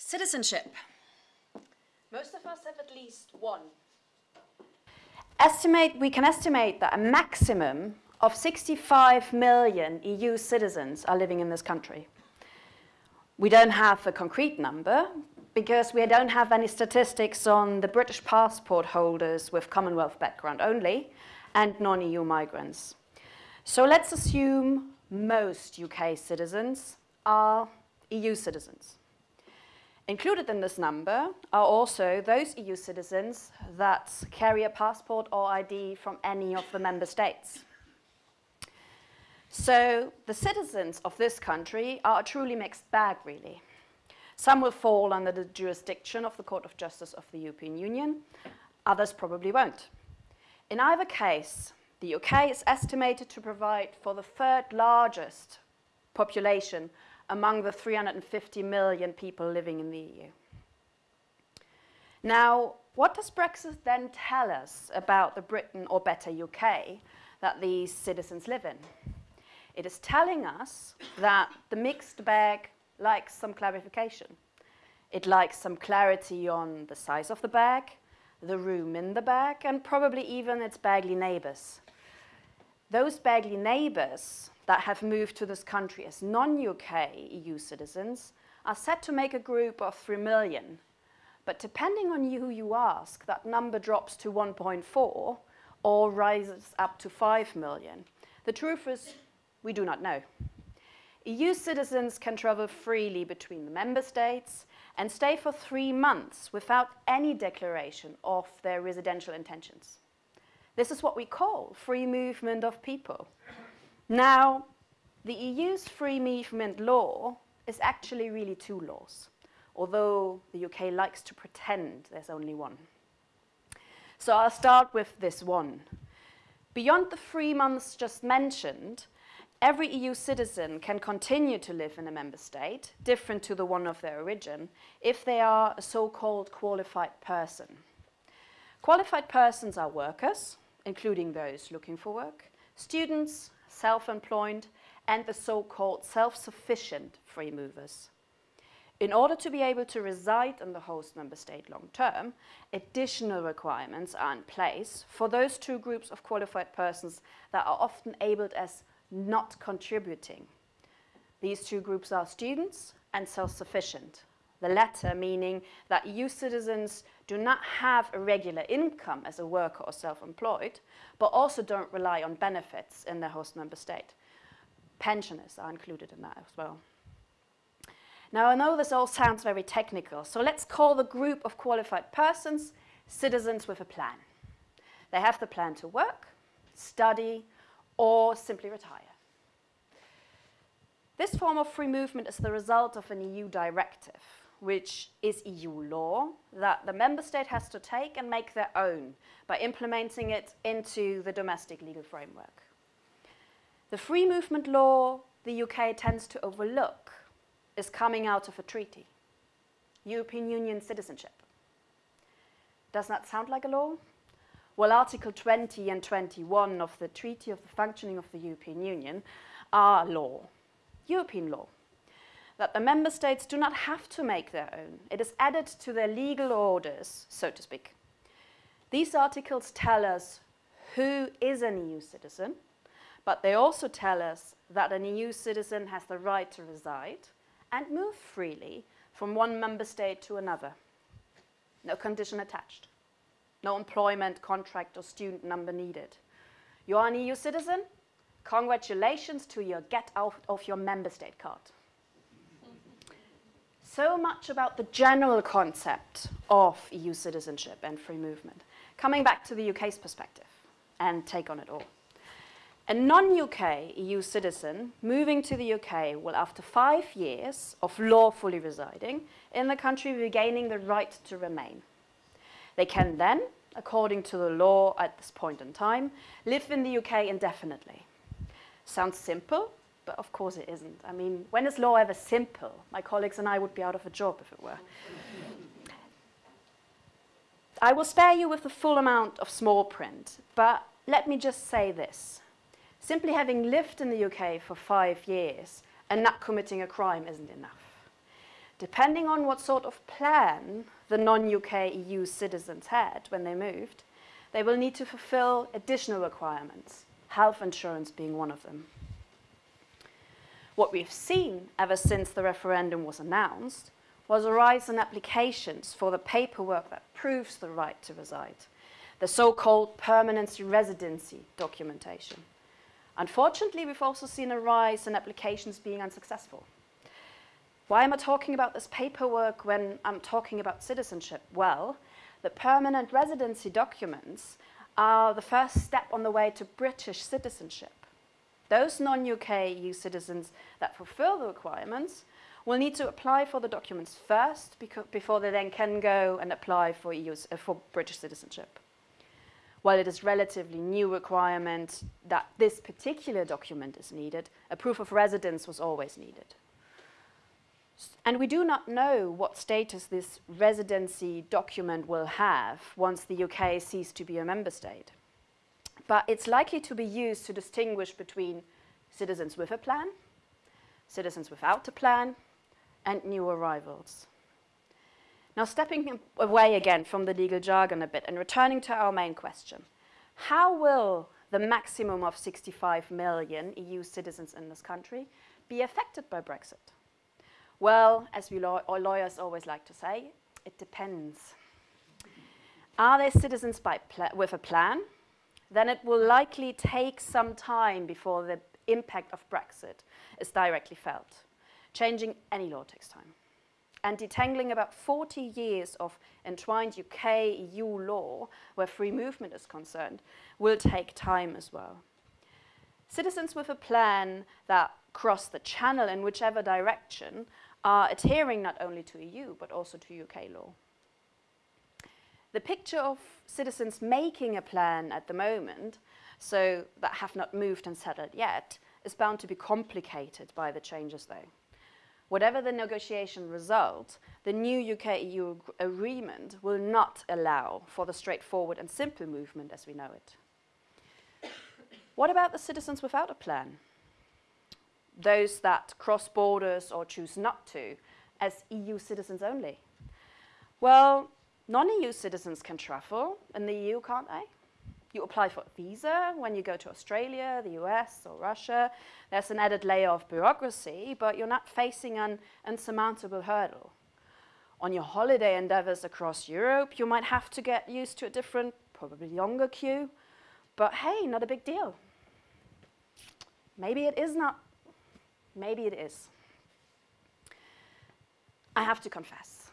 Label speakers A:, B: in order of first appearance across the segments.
A: Citizenship.
B: Most of us have at least one.
C: Estimate, we can estimate that a maximum of 65 million EU citizens are living in this country. We don't have a concrete number because we don't have any statistics on the British passport holders with Commonwealth background only and non-EU migrants. So let's assume most UK citizens are EU citizens. Included in this number are also those EU citizens that carry a passport or ID from any of the member states. So the citizens of this country are a truly mixed bag, really. Some will fall under the jurisdiction of the Court of Justice of the European Union, others probably won't. In either case, the UK is estimated to provide for the third largest population among the 350 million people living in the EU. Now, what does Brexit then tell us about the Britain, or better UK, that these citizens live in? It is telling us that the mixed bag likes some clarification. It likes some clarity on the size of the bag, the room in the bag, and probably even its baggy neighbours. Those baggy neighbours that have moved to this country as non-UK EU citizens are set to make a group of 3 million. But depending on who you ask, that number drops to 1.4 or rises up to 5 million. The truth is, we do not know. EU citizens can travel freely between the member states and stay for three months without any declaration of their residential intentions. This is what we call free movement of people. Now, the EU's free movement law is actually really two laws, although the UK likes to pretend there's only one. So I'll start with this one. Beyond the three months just mentioned, every EU citizen can continue to live in a member state, different to the one of their origin, if they are a so-called qualified person. Qualified persons are workers, including those looking for work, students, self-employed, and the so-called self-sufficient free movers. In order to be able to reside in the host member state long term, additional requirements are in place for those two groups of qualified persons that are often labeled as not contributing. These two groups are students and self-sufficient. The latter meaning that EU citizens do not have a regular income as a worker or self-employed, but also don't rely on benefits in their host member state. Pensioners are included in that as well. Now, I know this all sounds very technical, so let's call the group of qualified persons citizens with a plan. They have the plan to work, study, or simply retire. This form of free movement is the result of an EU directive which is EU law, that the member state has to take and make their own by implementing it into the domestic legal framework. The free movement law the UK tends to overlook is coming out of a treaty, European Union citizenship. Does that sound like a law? Well, Article 20 and 21 of the Treaty of the Functioning of the European Union are law, European law that the member states do not have to make their own. It is added to their legal orders, so to speak. These articles tell us who is an EU citizen, but they also tell us that an EU citizen has the right to reside and move freely from one member state to another. No condition attached. No employment, contract or student number needed. You are an EU citizen? Congratulations to your get out of your member state card so much about the general concept of EU citizenship and free movement. Coming back to the UK's perspective and take on it all. A non-UK EU citizen moving to the UK will, after five years of lawfully residing in the country, be gaining the right to remain. They can then, according to the law at this point in time, live in the UK indefinitely. Sounds simple, but of course it isn't. I mean, when is law ever simple? My colleagues and I would be out of a job if it were. I will spare you with the full amount of small print, but let me just say this. Simply having lived in the UK for five years and not committing a crime isn't enough. depending on what sort of plan the non-UK EU citizens had when they moved, they will need to fulfill additional requirements, health insurance being one of them. What we've seen ever since the referendum was announced was a rise in applications for the paperwork that proves the right to reside, the so-called permanency residency documentation. Unfortunately, we've also seen a rise in applications being unsuccessful. Why am I talking about this paperwork when I'm talking about citizenship? Well, the permanent residency documents are the first step on the way to British citizenship. Those non-UK EU citizens that fulfill the requirements will need to apply for the documents first before they then can go and apply for, EU, uh, for British citizenship. While it is relatively new requirement that this particular document is needed, a proof of residence was always needed. And we do not know what status this residency document will have once the UK ceases to be a member state. But it's likely to be used to distinguish between citizens with a plan, citizens without a plan, and new arrivals. Now stepping away again from the legal jargon a bit and returning to our main question, how will the maximum of 65 million EU citizens in this country be affected by Brexit? Well, as we law lawyers always like to say, it depends. Are they citizens with a plan? Then it will likely take some time before the impact of Brexit is directly felt. Changing any law takes time. And detangling about 40 years of entwined UK-EU law, where free movement is concerned, will take time as well. Citizens with a plan that cross the channel in whichever direction are adhering not only to EU, but also to UK law. The picture of citizens making a plan at the moment, so that have not moved and settled yet, is bound to be complicated by the changes though. Whatever the negotiation result, the new UK-EU agreement will not allow for the straightforward and simple movement as we know it. What about the citizens without a plan? Those that cross borders or choose not to, as EU citizens only? Well, non-EU citizens can travel in the EU, can't they? You apply for a visa when you go to Australia, the US, or Russia. There's an added layer of bureaucracy, but you're not facing an insurmountable hurdle. On your holiday endeavors across Europe, you might have to get used to a different, probably longer queue, but hey, not a big deal. Maybe it is not. Maybe it is. I have to confess.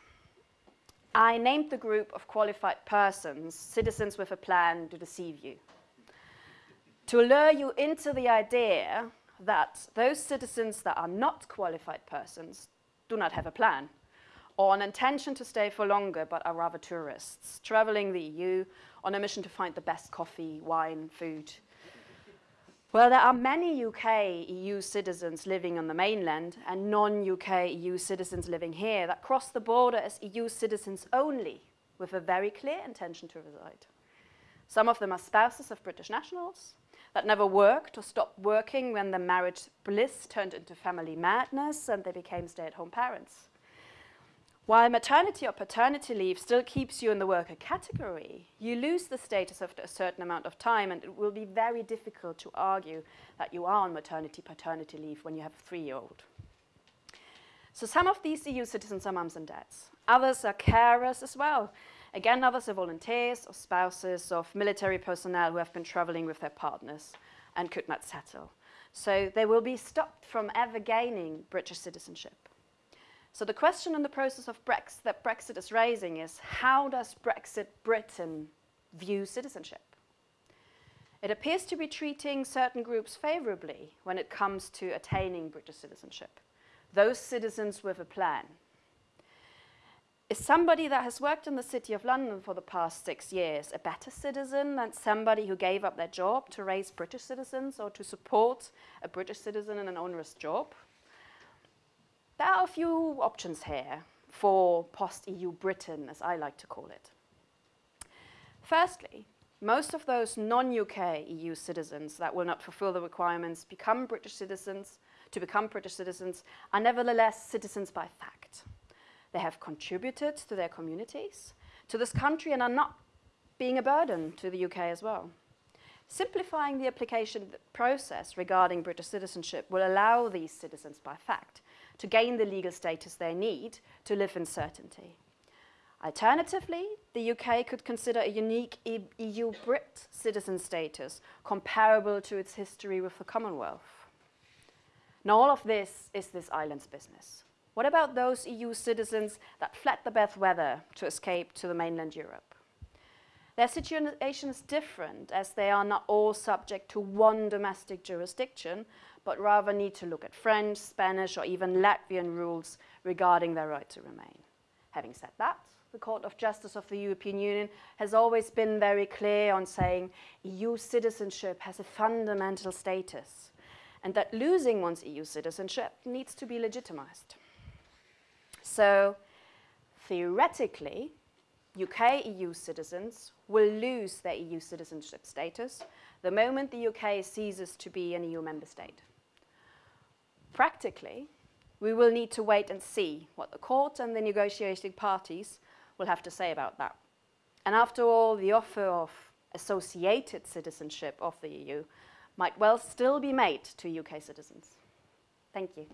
C: I named the group of qualified persons, citizens with a plan to deceive you. To lure you into the idea that those citizens that are not qualified persons do not have a plan or an intention to stay for longer but are rather tourists, traveling the EU on a mission to find the best coffee, wine, food, well, there are many UK EU citizens living on the mainland and non-UK EU citizens living here that cross the border as EU citizens only with a very clear intention to reside. Some of them are spouses of British nationals that never worked or stopped working when the marriage bliss turned into family madness and they became stay-at-home parents. While maternity or paternity leave still keeps you in the worker category, you lose the status after a certain amount of time and it will be very difficult to argue that you are on maternity paternity leave when you have a three-year-old. So some of these EU citizens are mums and dads. Others are carers as well. Again, others are volunteers or spouses of military personnel who have been traveling with their partners and could not settle. So they will be stopped from ever gaining British citizenship. So the question in the process of Brexit that Brexit is raising is how does Brexit Britain view citizenship? It appears to be treating certain groups favorably when it comes to attaining British citizenship. Those citizens with a plan. Is somebody that has worked in the City of London for the past six years a better citizen than somebody who gave up their job to raise British citizens or to support a British citizen in an onerous job? There are a few options here for post-EU Britain, as I like to call it. Firstly, most of those non-UK EU citizens that will not fulfill the requirements become British citizens, to become British citizens, are nevertheless citizens by fact. they have contributed to their communities, to this country, and are not being a burden to the UK as well. Simplifying the application process regarding British citizenship will allow these citizens, by fact, to gain the legal status they need to live in certainty. Alternatively, the UK could consider a unique EU Brit citizen status comparable to its history with the Commonwealth. Now all of this is this island's business. What about those EU citizens that fled the bad weather to escape to the mainland Europe? Their situation is different as they are not all subject to one domestic jurisdiction, but rather need to look at French, Spanish, or even Latvian rules regarding their right to remain. Having said that, the Court of Justice of the European Union has always been very clear on saying EU citizenship has a fundamental status and that losing one's EU citizenship needs to be legitimized. So theoretically, UK EU citizens will lose their EU citizenship status the moment the UK ceases to be an EU member state. Practically, we will need to wait and see what the court and the negotiating parties will have to say about that. And after all, the offer of associated citizenship of the EU might well still be made to UK citizens. Thank you.